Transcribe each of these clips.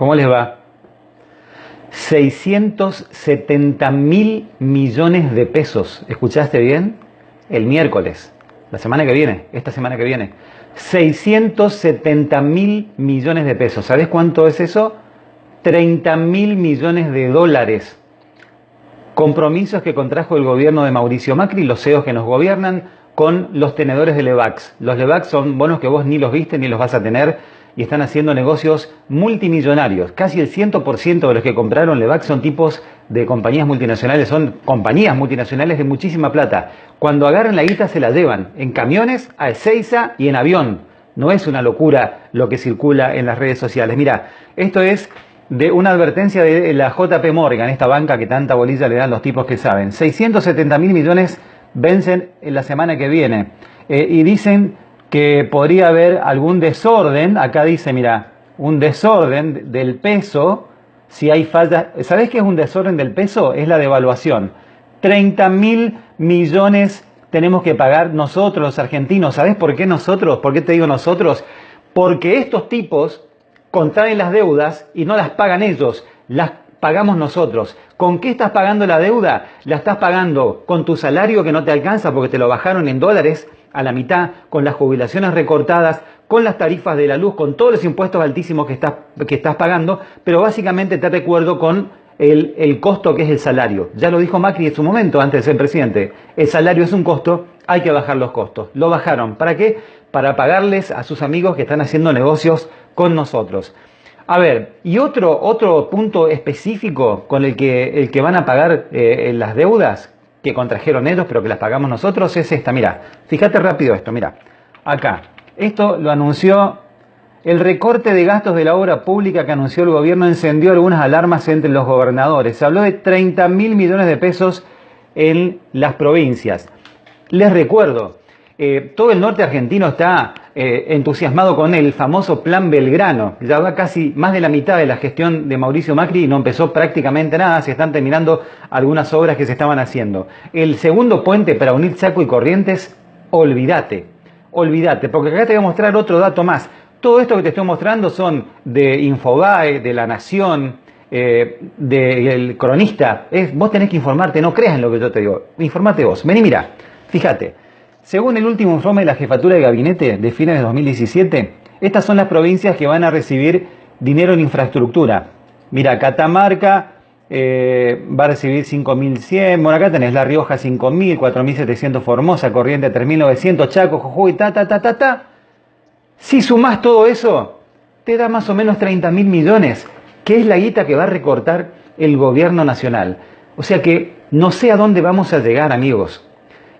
¿Cómo les va? 670 mil millones de pesos. ¿Escuchaste bien? El miércoles, la semana que viene, esta semana que viene. 670 mil millones de pesos. ¿Sabes cuánto es eso? 30 mil millones de dólares. Compromisos que contrajo el gobierno de Mauricio Macri, los CEOs que nos gobiernan, con los tenedores de Levax. Los Levax son bonos que vos ni los viste ni los vas a tener y están haciendo negocios multimillonarios. Casi el 100% de los que compraron Levax son tipos de compañías multinacionales, son compañías multinacionales de muchísima plata. Cuando agarran la guita se la llevan en camiones, a Ezeiza y en avión. No es una locura lo que circula en las redes sociales. Mira, esto es de una advertencia de la JP Morgan, esta banca que tanta bolilla le dan los tipos que saben. 670 mil millones vencen en la semana que viene. Eh, y dicen que podría haber algún desorden, acá dice, mira, un desorden del peso, si hay falta, ¿sabés qué es un desorden del peso? Es la devaluación. 30 mil millones tenemos que pagar nosotros los argentinos. ¿Sabés por qué nosotros? ¿Por qué te digo nosotros? Porque estos tipos contraen las deudas y no las pagan ellos, las pagamos nosotros. ¿Con qué estás pagando la deuda? La estás pagando con tu salario que no te alcanza porque te lo bajaron en dólares a la mitad, con las jubilaciones recortadas, con las tarifas de la luz, con todos los impuestos altísimos que estás, que estás pagando, pero básicamente te recuerdo con el, el, costo que es el salario. Ya lo dijo Macri en su momento, antes de ser presidente. El salario es un costo, hay que bajar los costos. Lo bajaron. ¿Para qué? Para pagarles a sus amigos que están haciendo negocios con nosotros. A ver, y otro, otro punto específico con el que, el que van a pagar eh, las deudas que contrajeron ellos, pero que las pagamos nosotros, es esta. Mira, fíjate rápido esto, mira. Acá. Esto lo anunció el recorte de gastos de la obra pública que anunció el gobierno encendió algunas alarmas entre los gobernadores. Se habló de 30 mil millones de pesos en las provincias. Les recuerdo, eh, todo el norte argentino está eh, entusiasmado con el famoso Plan Belgrano. Ya va casi más de la mitad de la gestión de Mauricio Macri y no empezó prácticamente nada, se están terminando algunas obras que se estaban haciendo. El segundo puente para unir Chaco y Corrientes, olvídate, olvídate, porque acá te voy a mostrar otro dato más. Todo esto que te estoy mostrando son de Infobae, de La Nación, eh, del cronista. Vos tenés que informarte, no creas en lo que yo te digo. Informate vos. Vení, mira, fíjate. Según el último informe de la Jefatura de Gabinete de fines de 2017, estas son las provincias que van a recibir dinero en infraestructura. Mira, Catamarca eh, va a recibir 5.100, bueno, acá tenés La Rioja 5.000, 4.700 Formosa, Corriente 3.900, Chaco, Jujuy, ta, ta, ta, ta, ta. Si sumás todo eso, te da más o menos 30.000 millones, que es la guita que va a recortar el gobierno nacional. O sea que no sé a dónde vamos a llegar, amigos.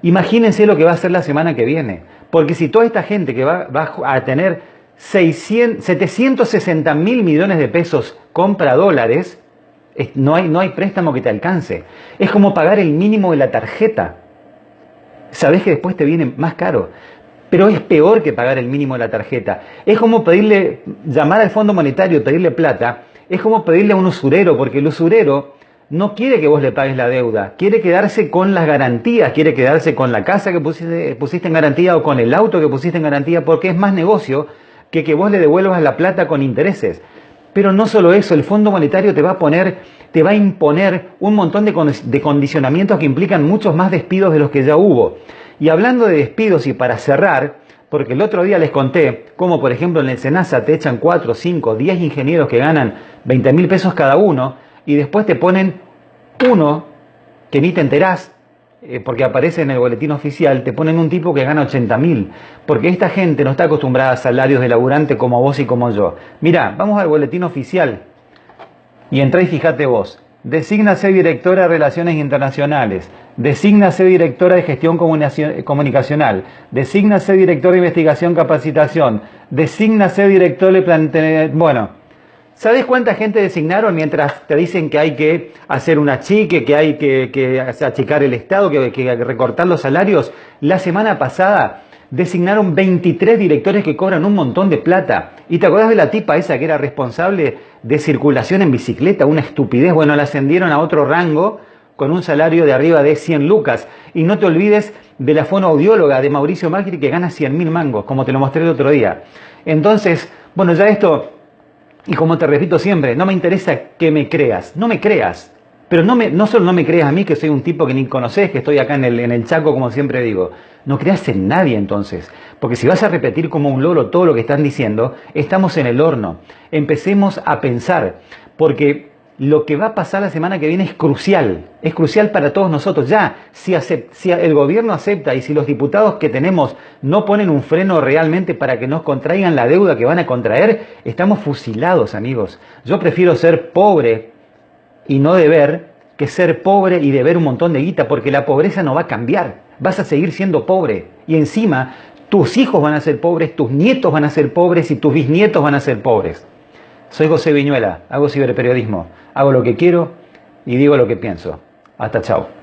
Imagínense lo que va a ser la semana que viene. Porque si toda esta gente que va, a tener 600, 760 mil millones de pesos compra dólares, no hay, no hay préstamo que te alcance. Es como pagar el mínimo de la tarjeta. Sabes que después te viene más caro. Pero es peor que pagar el mínimo de la tarjeta. Es como pedirle, llamar al Fondo Monetario pedirle plata. Es como pedirle a un usurero, porque el usurero no quiere que vos le pagues la deuda, quiere quedarse con las garantías, quiere quedarse con la casa que pusiste, pusiste, en garantía o con el auto que pusiste en garantía, porque es más negocio que que vos le devuelvas la plata con intereses. Pero no solo eso, el Fondo Monetario te va a poner, te va a imponer un montón de, de condicionamientos que implican muchos más despidos de los que ya hubo. Y hablando de despidos y para cerrar, porque el otro día les conté cómo, por ejemplo, en el SENASA te echan 4, 5, 10 ingenieros que ganan 20 mil pesos cada uno, y después te ponen uno que ni te enterás, eh, porque aparece en el boletín oficial, te ponen un tipo que gana 80 mil, porque esta gente no está acostumbrada a salarios de laburante como vos y como yo. Mira, vamos al boletín oficial y entra y fíjate vos. Desígnase directora de Relaciones Internacionales, desígnase directora de Gestión Comunicacional, desígnase director de Investigación Capacitación, desígnase director de Plantel... Bueno, ¿Sabes cuánta gente designaron mientras te dicen que hay que hacer un achique, que hay que, achicar el Estado, que que recortar los salarios? La semana pasada designaron 23 directores que cobran un montón de plata. ¿Y te acuerdas de la tipa esa que era responsable de circulación en bicicleta? Una estupidez. Bueno, la ascendieron a otro rango con un salario de arriba de 100 lucas. Y no te olvides de la fonoaudióloga de Mauricio Macri que gana 100 mil mangos, como te lo mostré el otro día. Entonces, bueno, ya esto Y como te repito siempre, no me interesa que me creas, no me creas. Pero no, me, no solo no me creas a mí, que soy un tipo que ni conoces, que estoy acá en el, en el Chaco, como siempre digo. No creas en nadie entonces. Porque si vas a repetir como un loro todo lo que están diciendo, estamos en el horno. Empecemos a pensar. Porque lo que va a pasar la semana que viene es crucial, es crucial para todos nosotros. Ya, si, si, el gobierno acepta y si los diputados que tenemos no ponen un freno realmente para que nos contraigan la deuda que van a contraer, estamos fusilados, amigos. Yo prefiero ser pobre y no deber que ser pobre y deber un montón de guita, porque la pobreza no va a cambiar. Vas a seguir siendo pobre. Y encima, tus hijos van a ser pobres, tus nietos van a ser pobres y tus bisnietos van a ser pobres. Soy José Viñuela, hago ciberperiodismo, hago lo que quiero y digo lo que pienso. Hasta chao.